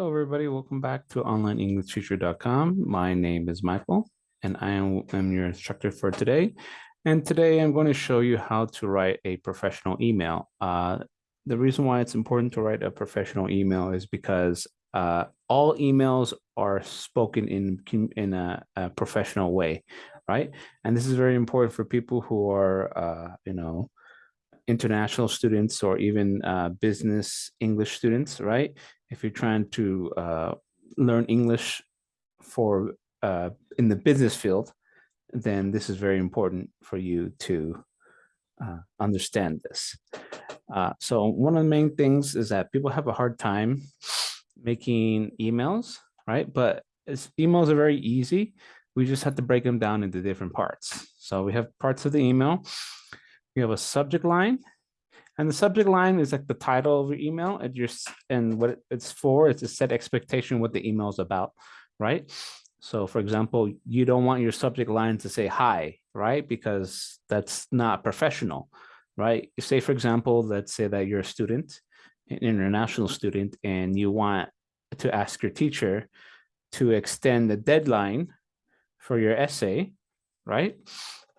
Hello, everybody. Welcome back to onlineenglishteacher.com. My name is Michael, and I am, am your instructor for today. And today I'm going to show you how to write a professional email. Uh, the reason why it's important to write a professional email is because uh, all emails are spoken in, in a, a, professional way, right? And this is very important for people who are, uh, you know, international students or even uh, business English students, right? If you're trying to uh, learn English for uh, in the business field, then this is very important for you to uh, understand this. Uh, so one of the main things is that people have a hard time making emails, right? But emails are very easy. We just have to break them down into different parts. So we have parts of the email. We have a subject line and the subject line is like the title of your email and your and what it's for is to set expectation what the email is about, right? So for example, you don't want your subject line to say hi, right? Because that's not professional, right? Say, for example, let's say that you're a student, an international student, and you want to ask your teacher to extend the deadline for your essay, right?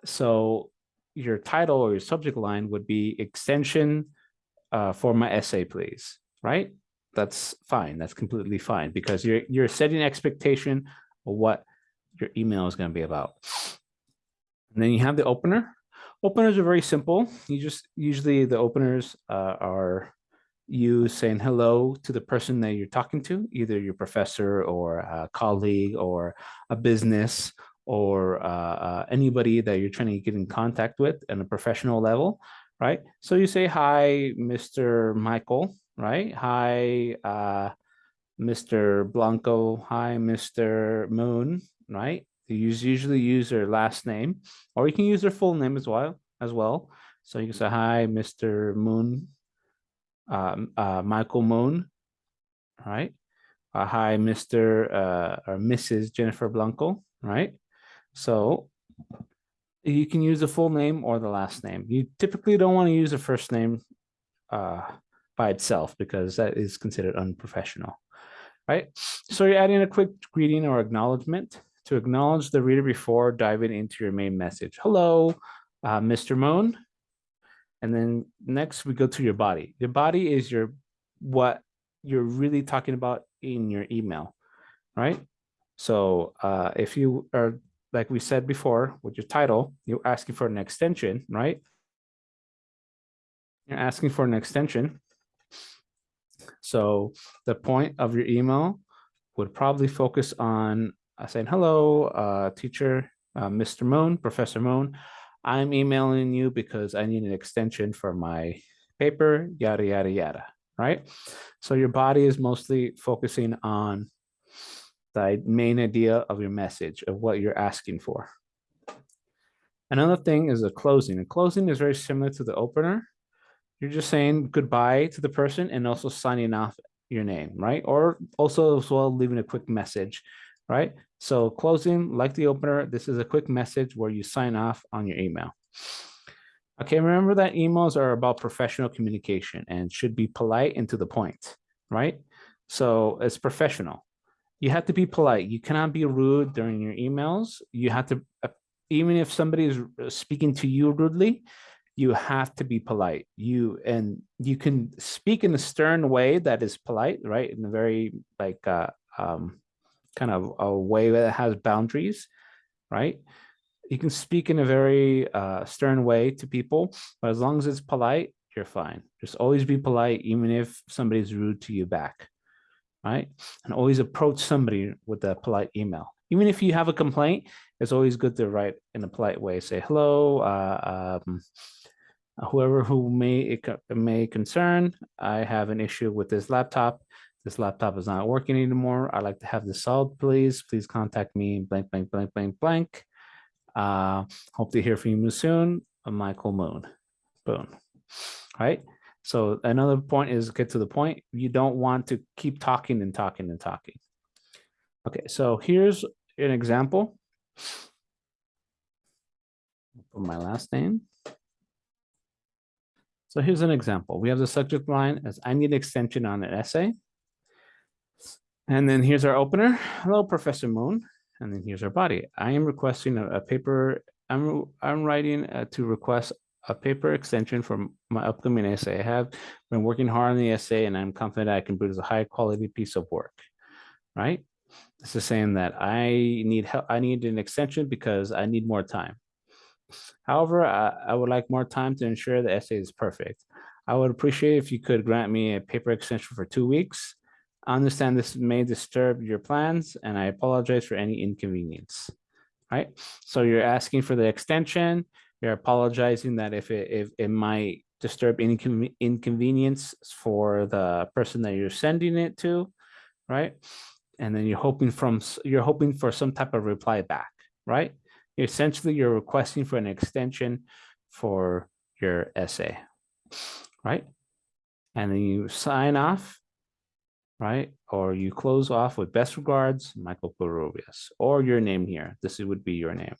So your title or your subject line would be extension uh, for my essay, please, right? That's fine. That's completely fine because you're you're setting expectation of what your email is going to be about. And then you have the opener. Openers are very simple. You just usually the openers uh, are you saying hello to the person that you're talking to, either your professor or a colleague or a business or uh, uh, anybody that you're trying to get in contact with on a professional level, right? So you say, hi, Mr. Michael, right? Hi, uh, Mr. Blanco. Hi, Mr. Moon, right? You usually use their last name, or you can use their full name as well. As well. So you can say, hi, Mr. Moon, um, uh, Michael Moon, right? Uh, hi, Mr. Uh, or Mrs. Jennifer Blanco, right? So you can use the full name or the last name. You typically don't want to use the first name uh, by itself because that is considered unprofessional, right? So you're adding a quick greeting or acknowledgement to acknowledge the reader before diving into your main message. Hello, uh, Mr. Moon. And then next we go to your body. Your body is your what you're really talking about in your email, right? So uh, if you are like we said before, with your title, you're asking for an extension, right? You're asking for an extension. So the point of your email would probably focus on uh, saying, hello, uh, teacher, uh, Mr. Moon, Professor Moon. I'm emailing you because I need an extension for my paper, yada, yada, yada, right? So your body is mostly focusing on the main idea of your message of what you're asking for. Another thing is a closing. A closing is very similar to the opener. You're just saying goodbye to the person and also signing off your name, right? Or also as well leaving a quick message, right? So closing, like the opener, this is a quick message where you sign off on your email. Okay, remember that emails are about professional communication and should be polite and to the point, right? So it's professional you have to be polite. You cannot be rude during your emails. You have to, even if somebody is uh, speaking to you rudely, you have to be polite. You and you can speak in a stern way that is polite, right? In a very like uh, um, kind of a way that has boundaries, right? You can speak in a very uh, stern way to people, but as long as it's polite, you're fine. Just always be polite, even if somebody's rude to you back right? And always approach somebody with a polite email. Even if you have a complaint, it's always good to write in a polite way. Say, hello, uh, um, whoever who may it may concern, I have an issue with this laptop. This laptop is not working anymore. I'd like to have this solved, please. Please contact me, blank, blank, blank, blank, blank. Uh, hope to hear from you soon. Michael Moon. Boom. Right? So another point is get to the point. You don't want to keep talking and talking and talking. Okay, so here's an example. Put my last name. So here's an example. We have the subject line as I need an extension on an essay. And then here's our opener. Hello, Professor Moon. And then here's our body. I am requesting a, a paper. I'm I'm writing uh, to request a paper extension for my upcoming essay. I have been working hard on the essay, and I'm confident I can produce a high quality piece of work. Right? This is saying that I need help. I need an extension because I need more time. However, I, I would like more time to ensure the essay is perfect. I would appreciate if you could grant me a paper extension for two weeks. I understand this may disturb your plans and I apologize for any inconvenience. Right? So you're asking for the extension. You're apologizing that if it, if it might disturb any inconvenience for the person that you're sending it to, right? And then you're hoping from you're hoping for some type of reply back, right? Essentially, you're requesting for an extension for your essay, right? And then you sign off, right? Or you close off with best regards, Michael Peruvias, or your name here. This would be your name.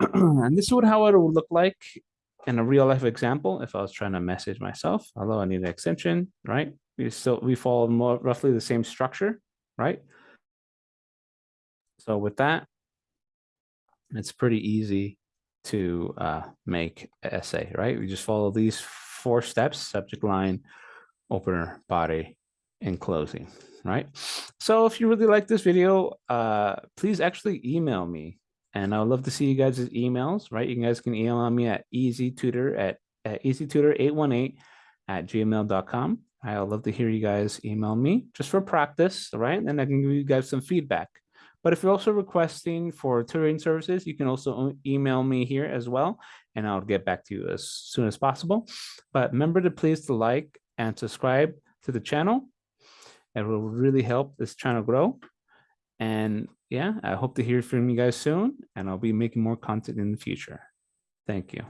and this is how it would look like in a real life example if I was trying to message myself. Although I need an extension, right? We still we follow more roughly the same structure, right? So with that, it's pretty easy to uh, make essay, right? We just follow these four steps, subject line, opener, body, and closing, right? So if you really like this video, uh, please actually email me. And I would love to see you guys' emails, right? You guys can email me at easytutor at, at easytutor818 at gmail.com. I would love to hear you guys email me just for practice, right? And I can give you guys some feedback. But if you're also requesting for tutoring services, you can also email me here as well, and I'll get back to you as soon as possible. But remember to please to like and subscribe to the channel. It will really help this channel grow. And yeah, I hope to hear from you guys soon, and I'll be making more content in the future. Thank you.